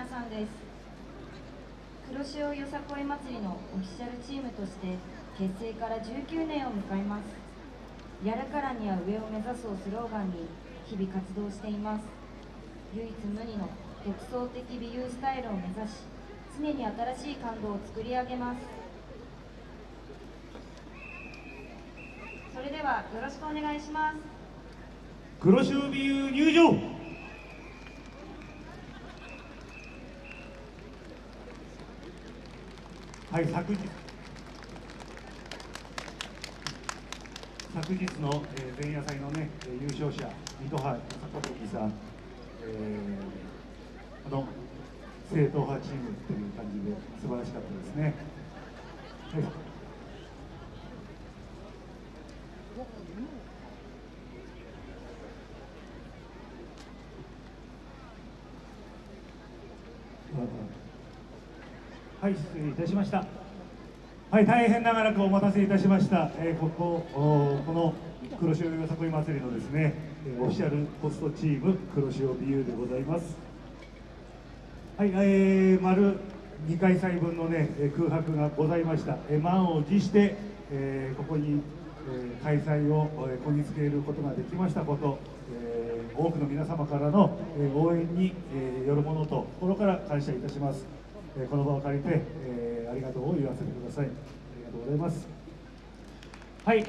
皆さんです。黒潮よさこい祭りのオフィシャルチームとして結成から19年を迎えます。やるからには上を目指すをスローガンに日々活動しています。唯一無二の独創的美優スタイルを目指し常に新しい感動を作り上げます。それではよろしくお願いします。黒潮美優入場。はい昨日昨日の、えー、前夜祭のね優勝者水戸派坂時さん、えー、あの正統派チームという感じで素晴らしかったですね。はいはい、失礼いたしました。はい、大変長らくお待たせいたしました。えー、ここ、この黒潮よさこい祭りのですね、オフィシャルポストチーム黒潮美優でございます。はい、えー、丸2回祭分のね空白がございました。えー、満を持して、えー、ここに、えー、開催を、え、こぎつけることができましたこと、えー、多くの皆様からの、えー、応援に、えー、よるものと心から感謝いたします。えこの場を借りて、え、ありがとうを言わせてください。ありがとうございます。はい。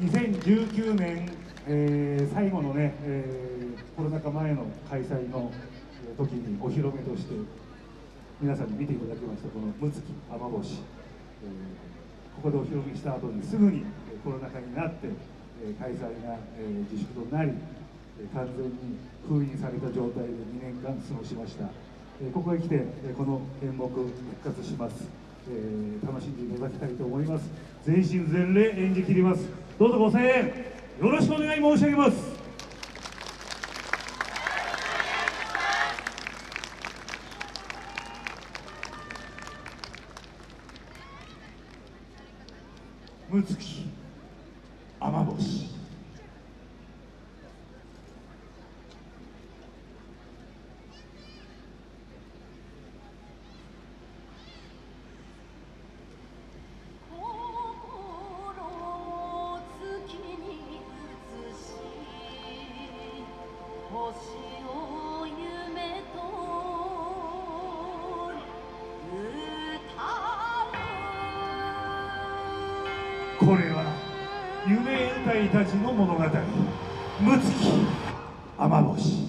2019年、え、最後のね、え、コロナ禍前の開催の時にお披露目として皆さんに見ていただきましたこの「むつき雨星」えー、ここでお披露目した後にすぐにコロナ禍になって、開催が、自粛となり完全に封印された状態で2年間過ごしました。ここへ来てこの演目復活します、えー、楽しんでいただきたいと思います。全身全霊演じきります。どうぞご声援よろしくお願い申し上げます。むつきこれは夢歌いたちの物語「六月雨星」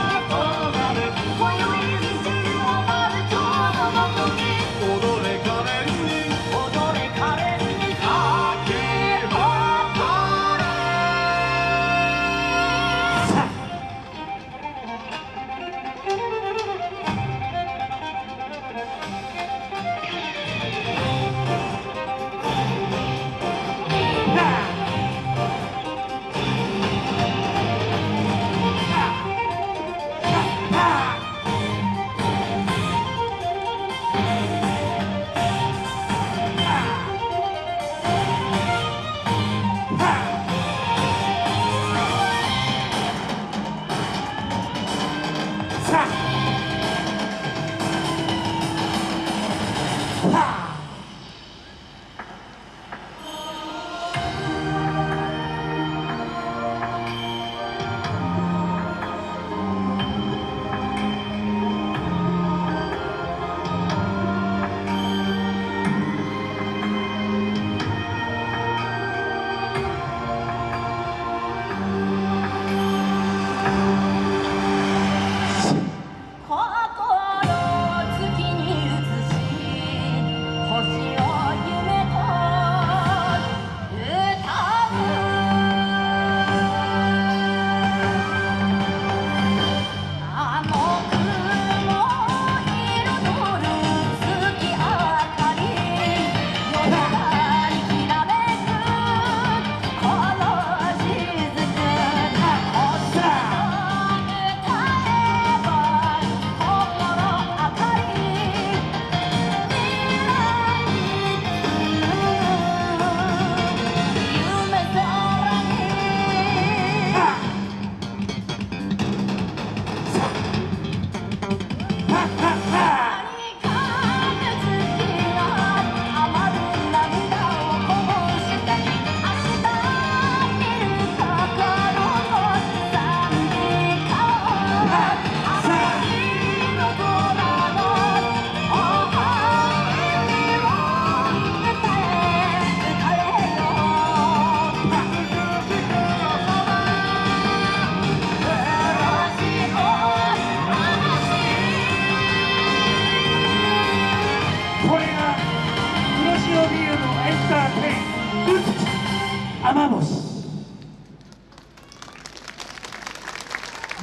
雨星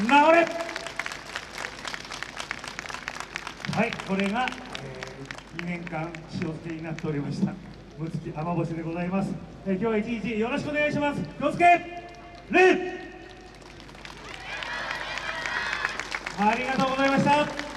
治れ。はいこれが、えー、2年間塩漬けになっておりました。むつき雨星でございます、えー、今日は一日よろしくお願いします。気をつけありがとうございました。